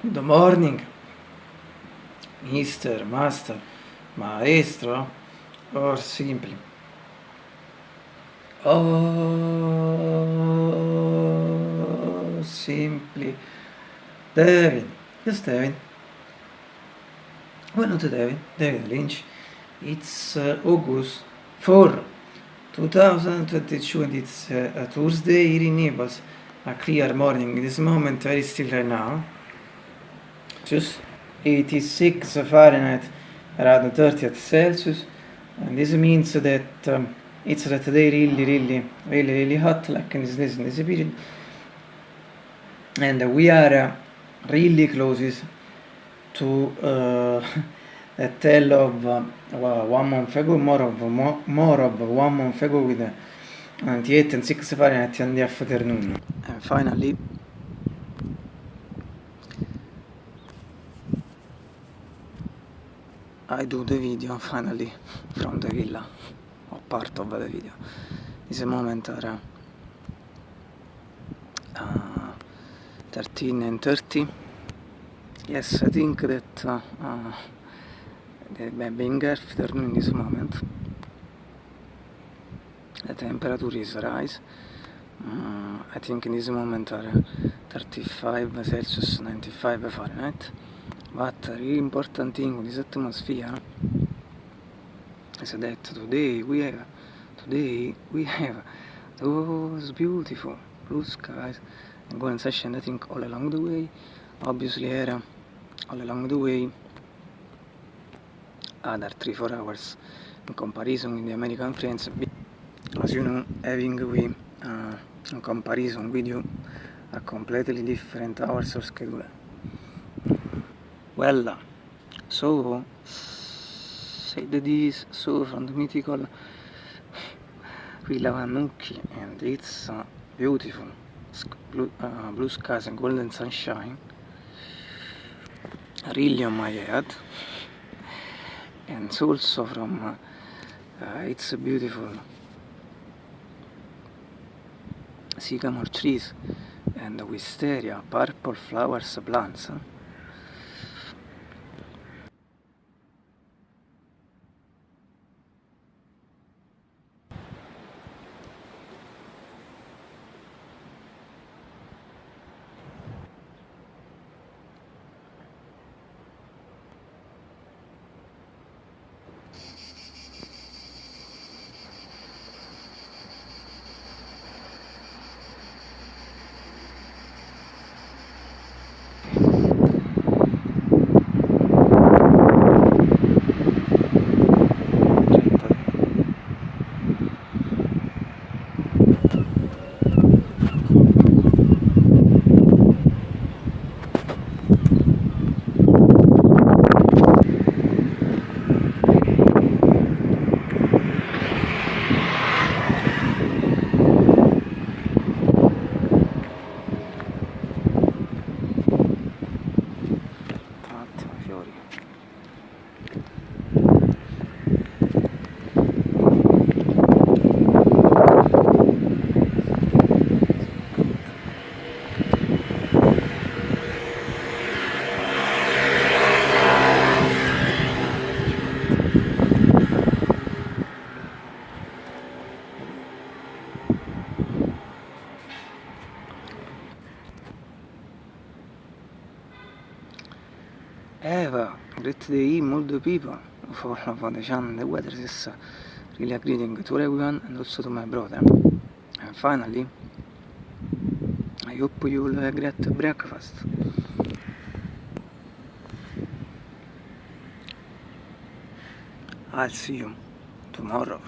Good morning, Mr. Master, Maestro, or simply. Oh, simply. Devin. Yes, Devin. Well, not Devin. David Lynch. It's uh, August 4, 2022 and it's uh, a Tuesday here in Naples. A clear morning. In this moment, very still right now. Just 86 Fahrenheit around 30 at Celsius. And this means that um, it's that day really, really, really, really hot, like in this, this, in this period. And we are uh, really close to uh, a tale of uh, one month ago, more of, more, more of one month ago with uh, 98 and 6 Fahrenheit in the afternoon. And finally, I do the video finally from the villa, or part of the video. This moment are uh, 13 and 30. Yes, I think that uh, uh, being afternoon in this moment, the temperature is rise. Uh, I think in this moment are 35 Celsius, 95 Fahrenheit. But a really important thing with this atmosphere is that today we have today we have those beautiful blue skies. And golden session I think all along the way. Obviously here all along the way other 3-4 hours in comparison with the American friends. As you know having we uh, in comparison with you a completely different hours of schedule well, so said this so from the mythical Villa Vannucchi and it's uh, beautiful blue, uh, blue skies and golden sunshine really on my head and also from uh, it's beautiful sycamore trees and wisteria purple flowers plants Eva, great day, multiple people for, for the channel, the weather is really greeting to everyone and also to my brother. And finally, I hope you will have a great breakfast. I'll see you tomorrow.